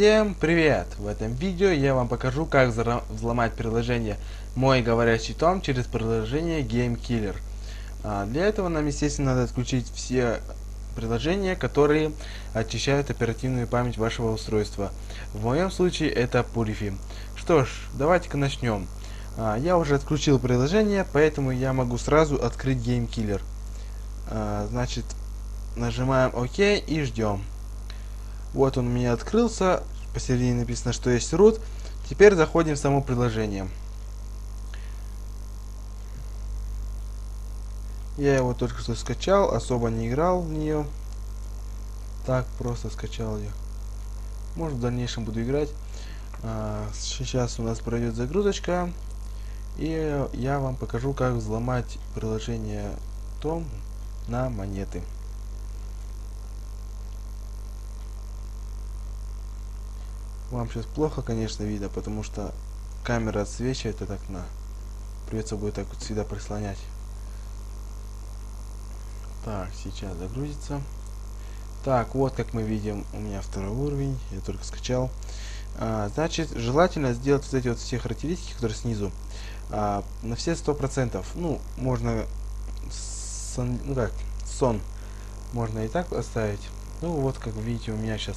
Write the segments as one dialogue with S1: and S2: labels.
S1: Всем привет! В этом видео я вам покажу, как взломать приложение «Мой говорящий том» через приложение Game Killer. А, для этого нам, естественно, надо отключить все приложения, которые очищают оперативную память вашего устройства. В моем случае это Purify. Что ж, давайте-ка начнем. А, я уже отключил приложение, поэтому я могу сразу открыть Game Killer. А, значит, нажимаем ОК и ждем. Вот он у меня открылся. Посередине написано, что есть root. Теперь заходим в само приложение. Я его только что скачал, особо не играл в нее. Так, просто скачал ее. Может, в дальнейшем буду играть. А, сейчас у нас пройдет загрузочка. И я вам покажу, как взломать приложение Том на монеты. Вам сейчас плохо, конечно, видно, потому что камера отсвечивает от окна. Придется будет так вот всегда прислонять. Так, сейчас загрузится. Так, вот как мы видим, у меня второй уровень, я только скачал. А, значит, желательно сделать вот эти вот все характеристики, которые снизу, а, на все сто процентов. Ну, можно, сон, ну как, сон можно и так оставить. Ну, вот как видите, у меня сейчас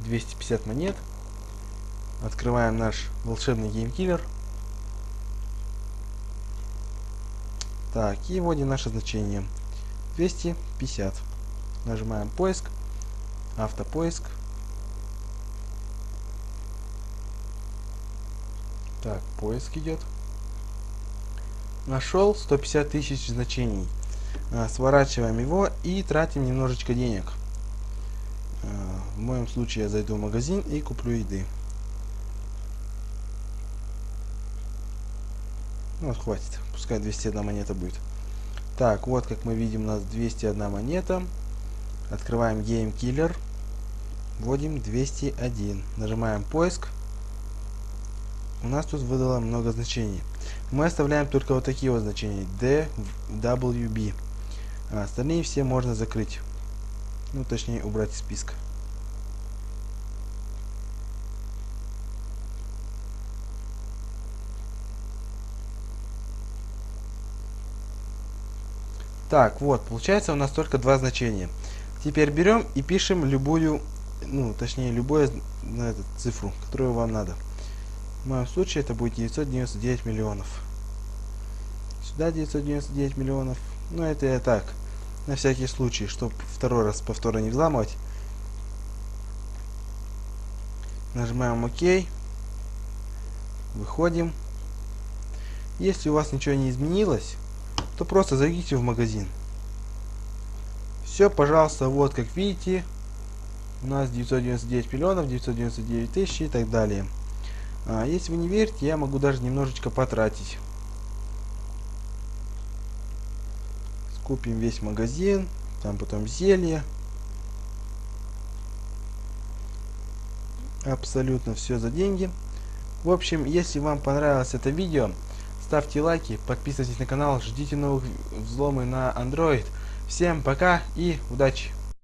S1: 250 монет. Открываем наш волшебный GameKiller. Так, и вводим наше значение. 250. Нажимаем поиск. Автопоиск. Так, поиск идет. Нашел 150 тысяч значений. А, сворачиваем его и тратим немножечко денег. В моем случае я зайду в магазин и куплю еды. Ну, вот, хватит. Пускай 201 монета будет. Так, вот как мы видим, у нас 201 монета. Открываем Game Killer. Вводим 201. Нажимаем поиск. У нас тут выдало много значений. Мы оставляем только вот такие вот значения. D, W, B. А остальные все можно закрыть. Ну, точнее, убрать из списка. Так, вот, получается у нас только два значения. Теперь берем и пишем любую, ну, точнее, любую на эту цифру, которую вам надо. В моем случае это будет 999 миллионов. Сюда 999 миллионов. Ну, это я так, на всякий случай, чтобы второй раз повторно не взламывать. Нажимаем ОК. Выходим. Если у вас ничего не изменилось, то просто зайдите в магазин. Все, пожалуйста, вот как видите, у нас 999 миллионов, 999 тысяч и так далее. А, если вы не верите, я могу даже немножечко потратить. Скупим весь магазин, там потом зелье. Абсолютно все за деньги. В общем, если вам понравилось это видео, ставьте лайки, подписывайтесь на канал, ждите новых взломы на Android. Всем пока и удачи!